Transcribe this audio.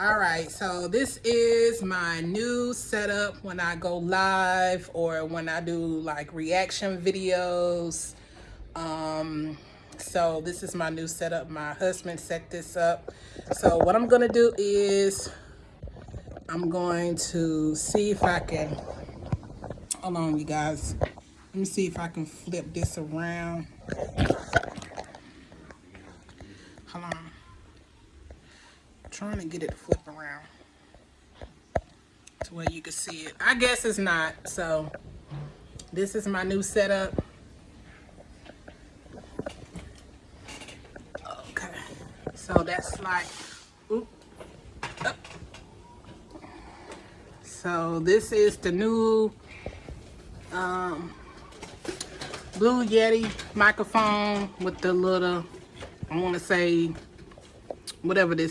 All right, so this is my new setup when I go live or when I do like reaction videos. Um, so this is my new setup. My husband set this up. So what I'm gonna do is I'm going to see if I can, hold on you guys. Let me see if I can flip this around. Hold on trying to get it to flip around to where you can see it. I guess it's not. So this is my new setup. Okay. So that's like, oop. So this is the new um, Blue Yeti microphone with the little, I want to say, whatever this